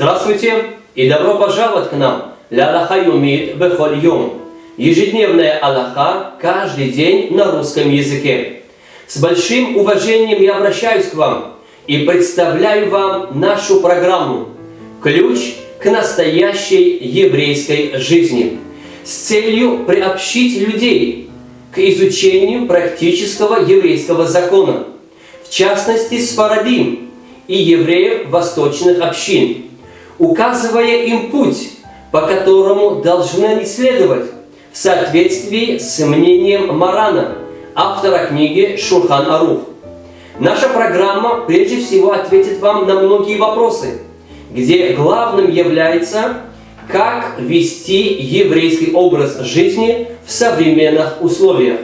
Здравствуйте и добро пожаловать к нам. Ля Аллаха юмит бехоль. Ежедневная Аллаха каждый день на русском языке. С большим уважением я обращаюсь к вам и представляю вам нашу программу «Ключ к настоящей еврейской жизни» с целью приобщить людей к изучению практического еврейского закона, в частности, Сфарадим и евреев восточных общин, указывая им путь, по которому должны они следовать в соответствии с мнением Марана, автора книги Шурхан Арух. Наша программа прежде всего ответит вам на многие вопросы, где главным является, как вести еврейский образ жизни в современных условиях.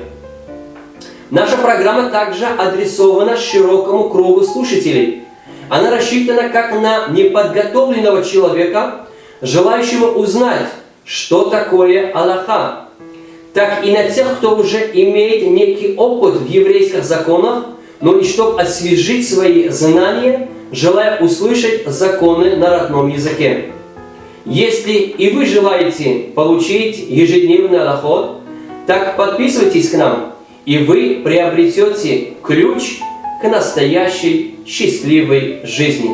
Наша программа также адресована широкому кругу слушателей. Она рассчитана как на неподготовленного человека, желающего узнать, что такое Аллаха, так и на тех, кто уже имеет некий опыт в еврейских законах, но и чтобы освежить свои знания, желая услышать законы на родном языке. Если и вы желаете получить ежедневный аллахот, так подписывайтесь к нам, и вы приобретете ключ к настоящей счастливой жизни.